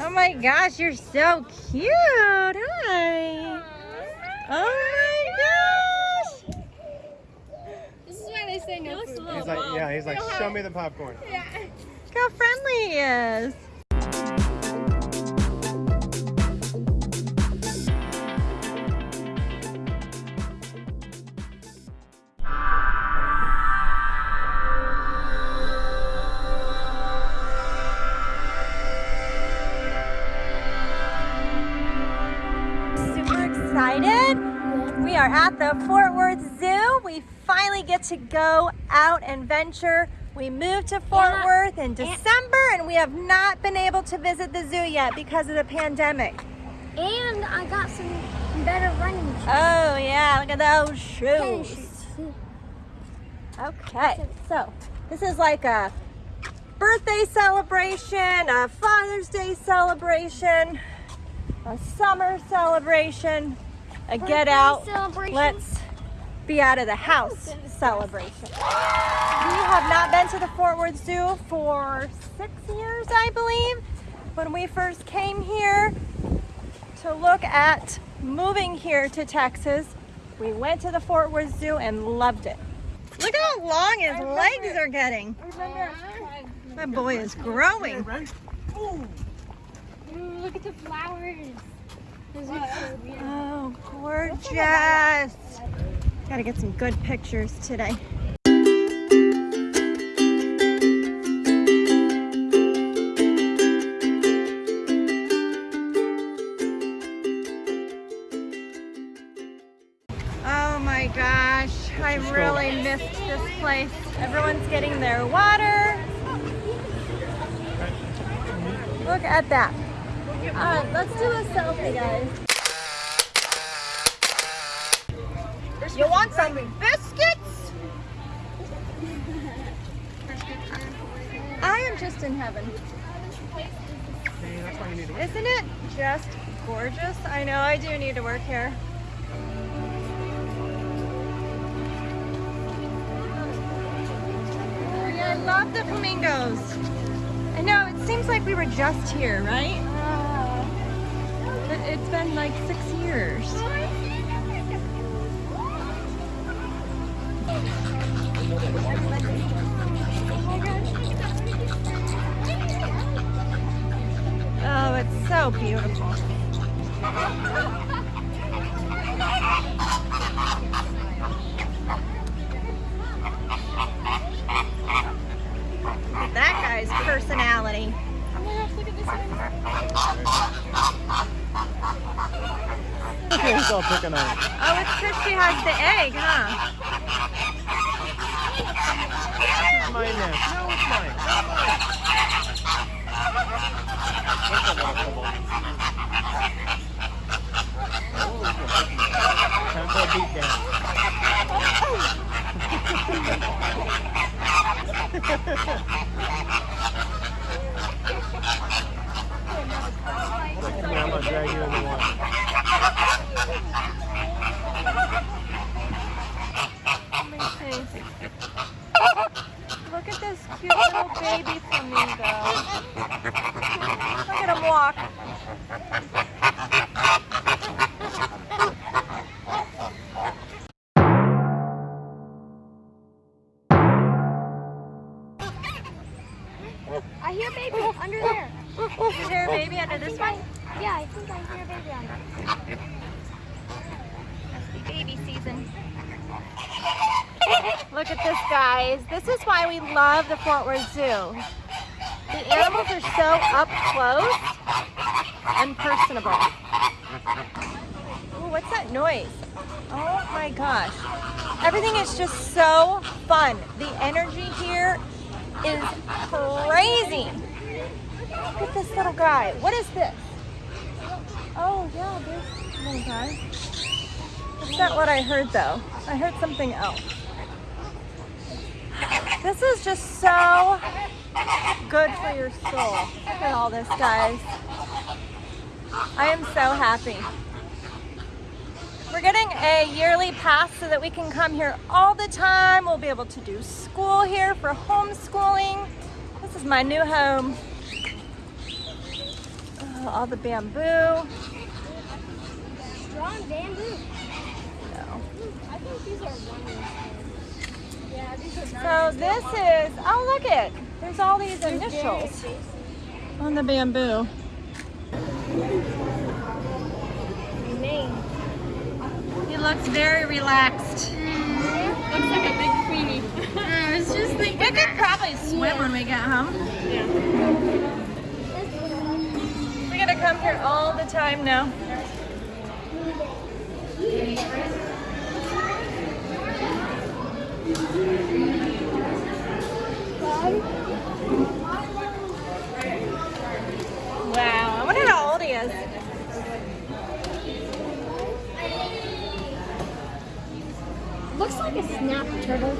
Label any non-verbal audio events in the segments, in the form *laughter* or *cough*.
Oh my gosh, you're so cute. Hi. Oh my gosh. This is why they say no food. He's like, yeah, he's like, show me the popcorn. Look how friendly he is. To go out and venture. We moved to Fort Yeah. Worth in December and we have not been able to visit the zoo yet because of the pandemic. And I got some better running shoes. Oh yeah, look at those shoes. shoes. Okay, so this is like a birthday celebration, a Father's Day celebration, a summer celebration, a get out. celebration. let's be out of the house celebration. We have not been to the Fort Worth Zoo for six years, I believe. When we first came here to look at moving here to Texas, we went to the Fort Worth Zoo and loved it. Look how long his legs are getting. My boy is growing. Ooh, look at the flowers. Those are so beautiful. Oh, gorgeous. Gotta get some good pictures today. Oh my gosh, I really missed this place. Everyone's getting their water. Look at that. All right, let's do a selfie, guys. You want some biscuits? I am just in heaven. Hey, that's why you need to Isn't it just gorgeous? I know I do need to work here. I love the flamingos. I know, it seems like we were just here, right? Uh, but it's been like six years. So beautiful. Look at that guy's personality. He's all picking on it. Oh, it's because she has the egg, huh? This is my nest. No, it's mine. That's a lot of Time for a beat down. Come here, I'm gonna drag you in the water. Let me see. Look at this cute little baby flamingo. Look at him walk. I hear baby under there. Is there a baby under this one? Yeah, I think I hear a baby under. there. Must be baby season. *laughs* Look at this, guys. This is why we love the Fort Worth Zoo. The animals are so up close and personable. Ooh, what's that noise? Oh my gosh. Everything is just so fun. The energy here is crazy. Look at this little guy. What is this? Oh yeah, this little guy. That's not what I heard though. I heard something else. This is just so good for your soul. Look at all this, guys. I am so happy. We're getting a yearly pass so that we can come here all the time. We'll be able to do school here for homeschooling. This is my new home. Uh, all the bamboo. Strong bamboo. I think these are runners. Yeah, these are so this is, oh look it, there's all these initials on the bamboo. He looks very relaxed. Looks like a big queenie. *laughs* I was just thinking. We could probably swim when we get home. We gotta come here all the time now. Wow, I wonder how old he is. Looks like a snap turtle.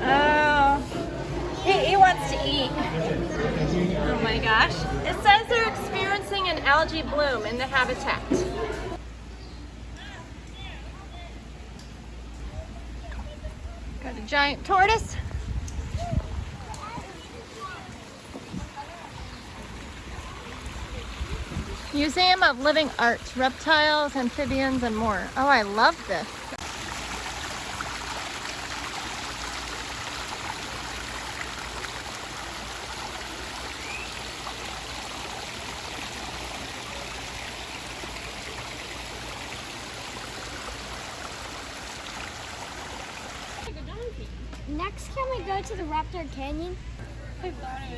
Oh, he, he wants to eat. Oh my gosh. It says they're experiencing an algae bloom in the habitat. Got a giant tortoise. Museum of Living Art, reptiles, amphibians, and more. Oh, I love this. Next, can we go to the Raptor Canyon?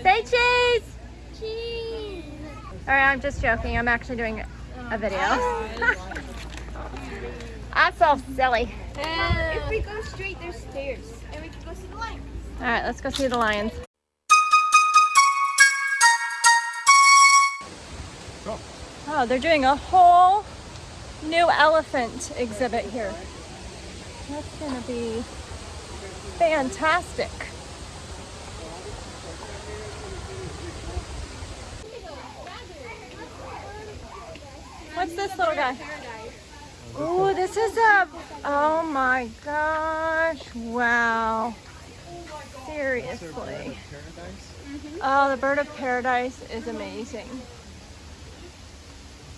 Say cheese! Cheese. All right, I'm just joking. I'm actually doing a video. *laughs* I'm so silly. if we go straight, there's stairs, and we can go see the lion. All right, let's go see the lions. Oh, they're doing a whole new elephant exhibit here. That's gonna be fantastic. What's this little guy? Oh, this is a, oh my gosh, wow. Seriously. Oh, the bird of paradise is amazing.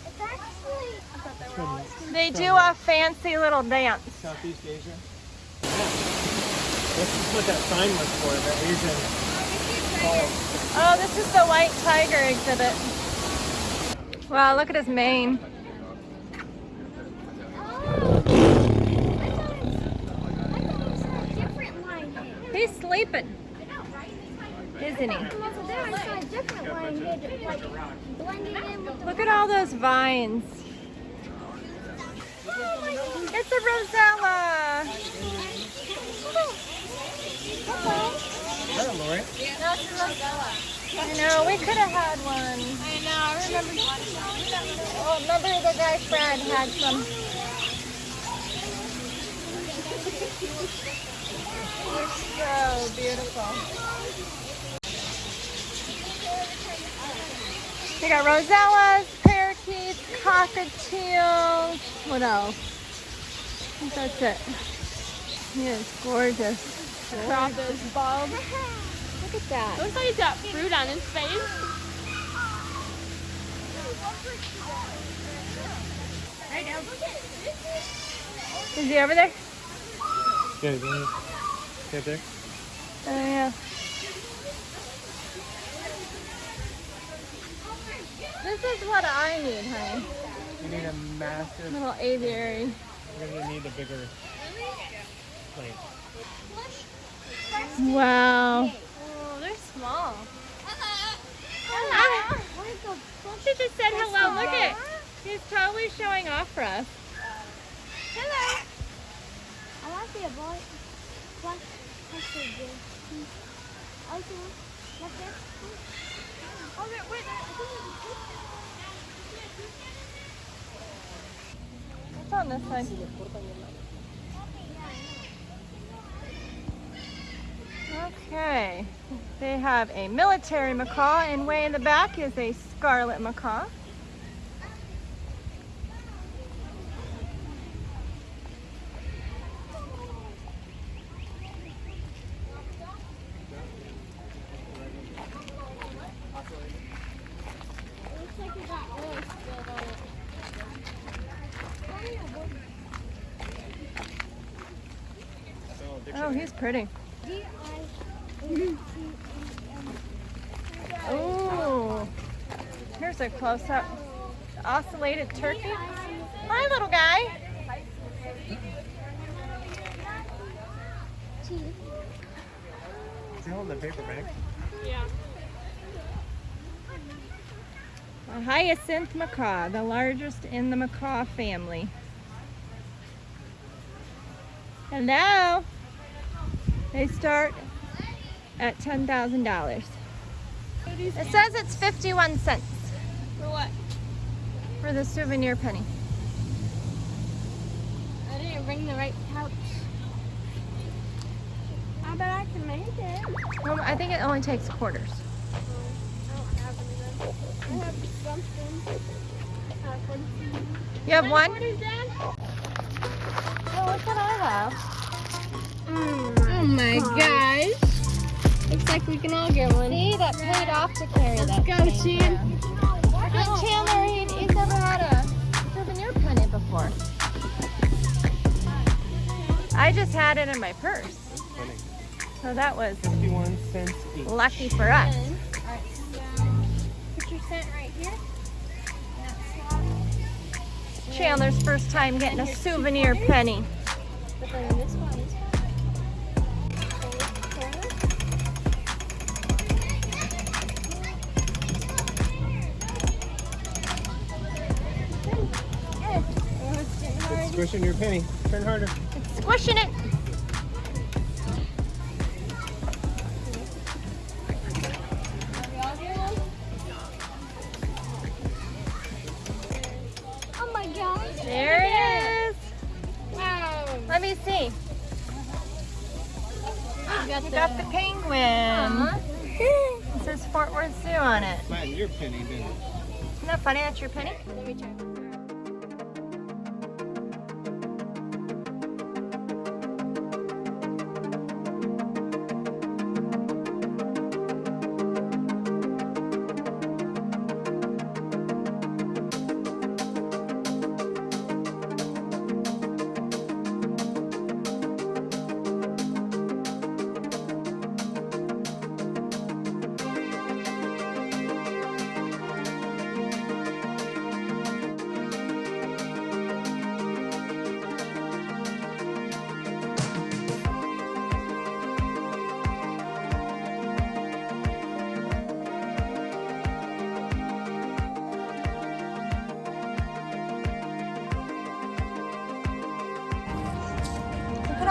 It's actually. From They do a fancy little dance. Southeast Asia? Yeah. This is what that sign was for, the Asian falls. Oh, this is the white tiger exhibit. Wow, look at his mane. Oh. I thought it was a different lion head. He's sleeping, isn't he? There I saw a different lion head, like blending in with the. Look at all those vines. It's a rosella. Hello, Lori. I know, we could have had one. I know, I remember. Oh, remember the guy Fred had some. They're so beautiful. We got rosellas, parakeets, cockatiels. What else? I think that's it. He is gorgeous. Crop is bald. Look at that. Looks like he's got fruit on his face. Is he over there? Yeah, yeah. Right there. Oh yeah. This is what I need, honey. You need a massive, Little aviary. we're gonna need a bigger plane. Wow. Small. Ah, she just said hello. Look at. He's totally showing off for us. Hello. I want to see a boy. What? That's so good. Okay. What's this? Oh, wait, wait. What's on this side? Okay. They have a military macaw, and way in the back is a scarlet macaw. he's pretty. D I N T E N. Ooh. Here's a close up. Ocellated turkey. Hi, little guy. Is he holding the paper bag? Yeah. A hyacinth macaw, the largest in the macaw family. Hello. They start at $10,000. It says it's 51 cents For what? for the souvenir penny. I didn't bring the right pouch. I bet I can make it. Well, I think it only takes quarters. I don't have any. I have something. Uh, for- You have one? What is that? Oh, what can I have? Oh my gosh. Looks like we can all get one. See, that paid off to carry Let's that. go, thing. Chan. Chandler, he, he's never had a souvenir penny before. I just had it in my purse. So that was 51 cents each. lucky for us. Alright, so uh, put your cent right here. Chandler's first time getting a souvenir penny. Squishing your penny. Turn harder. It's squishing it.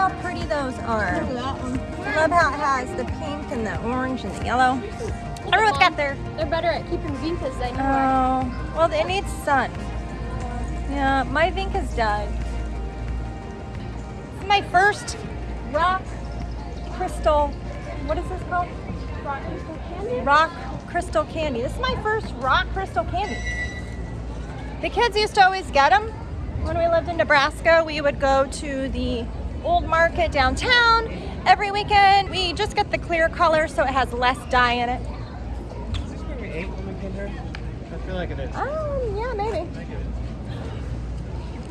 How pretty those are. that one. I love how it has the pink and the orange and the yellow. Everyone's got their. They're better at keeping vincas than you are. Oh, well, it needs sun. Yeah, my Vinca's died. It's my first rock crystal. What is this called? Rock crystal candy? Rock crystal candy. This is my first rock crystal candy. The kids used to always get them when we lived in Nebraska. We would go to the old market downtown every weekend. We just get the clear color so it has less dye in it. Is this where we ate when we came here? I feel like it is. Um, yeah, maybe. I get it.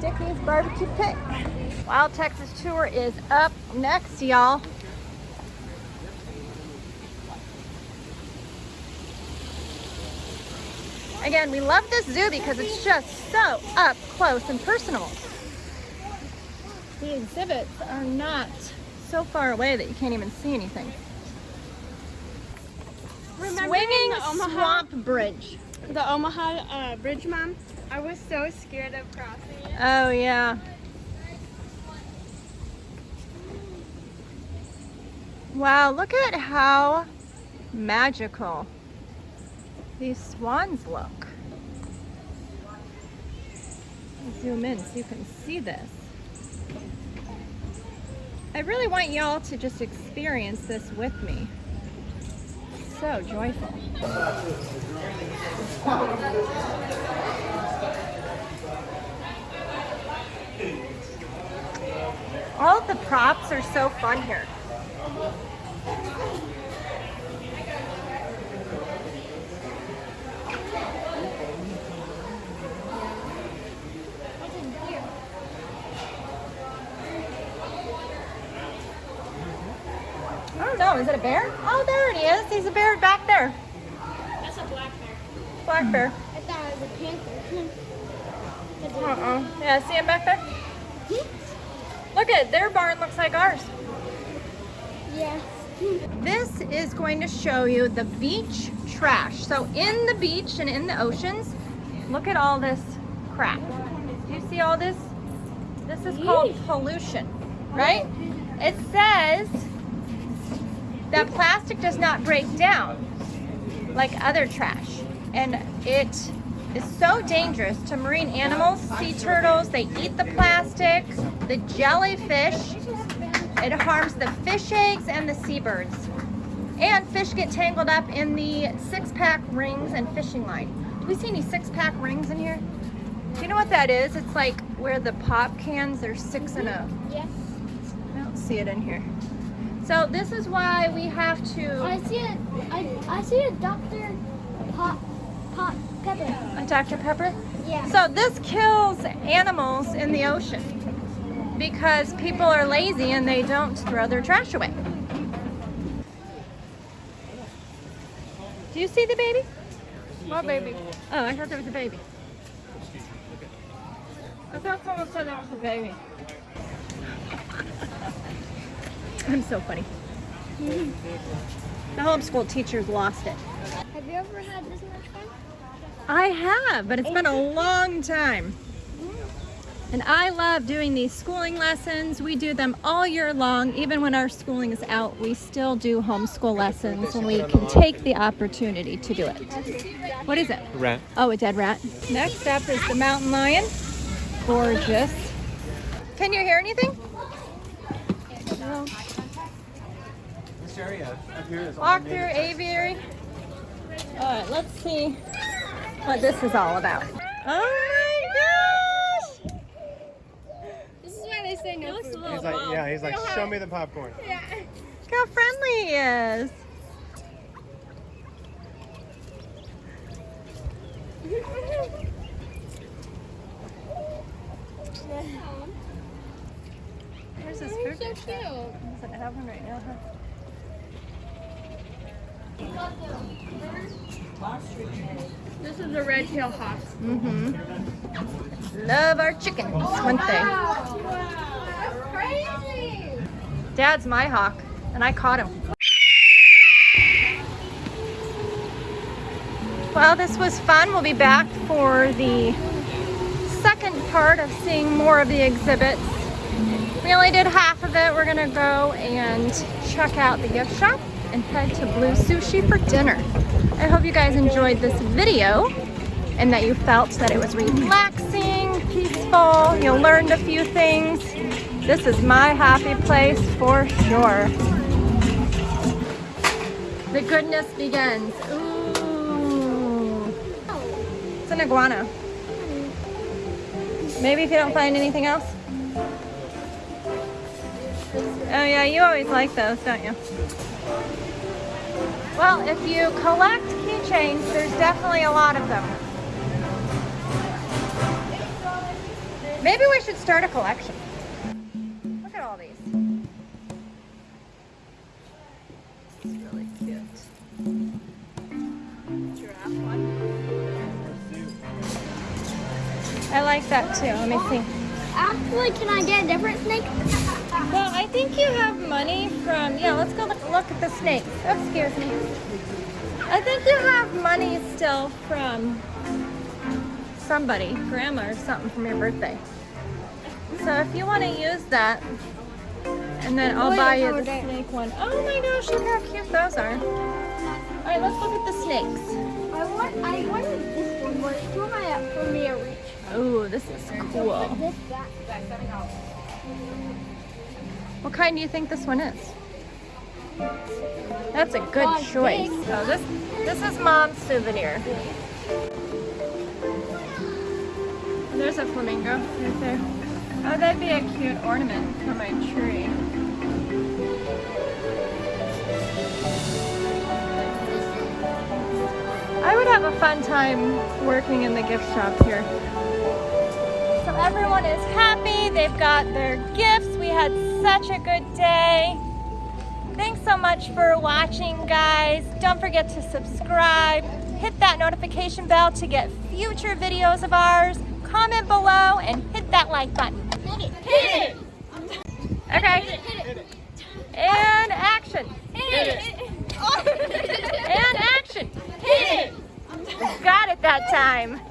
Dickey's Barbecue Pit. Wild Texas Tour is up next, y'all. Again, we love this zoo because it's just so up close and personal. The exhibits are not so far away that you can't even see anything. Remember Swinging the Omaha, Swamp Bridge. the Omaha uh, bridge, mom? I was so scared of crossing it. Oh, yeah. Wow, look at how magical these swans look. Zoom in so you can see this. I really want y'all to just experience this with me. So joyful. All the props are so fun here. I. Is it a bear? Oh, there it is. He's a bear back there. That's a black bear. Black bear. I thought it was a panther. It's *laughs* a- Uh-oh. Yeah, see him back there? Look at their barn looks like ours. Yes. This is going to show you the beach trash. So in the beach and in the oceans, look at all this crap. Do you see all this? This is called pollution, right? It says that plastic does not break down like other trash. And it is so dangerous to marine animals, sea turtles, they eat the plastic, the jellyfish, it harms the fish eggs and the seabirds. And fish get tangled up in the six-pack rings and fishing line. Do we see any six-pack rings in here? Do you know what that is? It's like where the pop cans, there's six in a, Yes. I don't see it in here. So this is why we have to, I see a, I, I see a Dr. Pop, Pop Pepper. uh, Dr. Pepper? Yeah. So this kills animals in the ocean because people are lazy and they don't throw their trash away. Do you see the baby? What baby? Oh, I thought there was a baby. I thought someone said there was a baby. I'm so funny. The homeschool teachers lost it. Have you ever had this much fun? I have, but it's been a long time. And I love doing these schooling lessons. We do them all year long. Even when our schooling is out, we still do homeschool lessons when we can take the opportunity to do it. What is it? Rat. Oh, a dead rat. Next up is the mountain lion. Gorgeous. Can you hear anything? No. This area up here is all Walk through aviary. All right, let's see what this is all about. Oh my gosh! This is why they say no food. He's like, yeah, he's like, show me the popcorn. Look how friendly he is. *laughs* Where's his food? so cute. Doesn't have one right now, huh? This is a red tail hawk. Mm-hmm. Love our chickens, one thing. That's crazy. Dad's my hawk, and I caught him. Well, this was fun. We'll be back for the second part of seeing more of the exhibits. We only did half of it. We're gonna go and check out the gift shop and head to Blue Sushi for dinner. I hope you guys enjoyed this video and that you felt that it was relaxing, peaceful, you learned a few things. This is my happy place for sure. The goodness begins. Ooh. It's an iguana. Maybe if you don't find anything else. Oh yeah, you always like those, don't you? Well, if you collect keychains, there's definitely a lot of them. Maybe we should start a collection. Look at all these. This is really cute. Giraffe one. I like that too. Let me oh, see. Actually, can I get a different snake? Well, I think you have money from, yeah, let's go look, look at the snakes. Oh, excuse me. I think you have money still from somebody, grandma or something from your birthday. So if you want to use that, and then I'll buy you the snake one. Oh my gosh, look how cute those are. All right, let's look at the snakes. I want, I wanted this one, but it's too high up for me to reach. Oh, this is cool. What kind do you think this one is? That's a good Well, choice. big. Oh, this this is mom's souvenir. There's a flamingo right there. Oh, that'd be a cute ornament for my tree. I would have a fun time working in the gift shop here. So everyone is happy. They've got their gifts. We had such a good day. So much for watching, guys. Don't forget to subscribe. Hit that notification bell to get future videos of ours. Comment below and hit that like button. Hit it. Hit it. Okay. Hit it. Time. And action. Hit it. *laughs* And action. Hit it. Got it that time.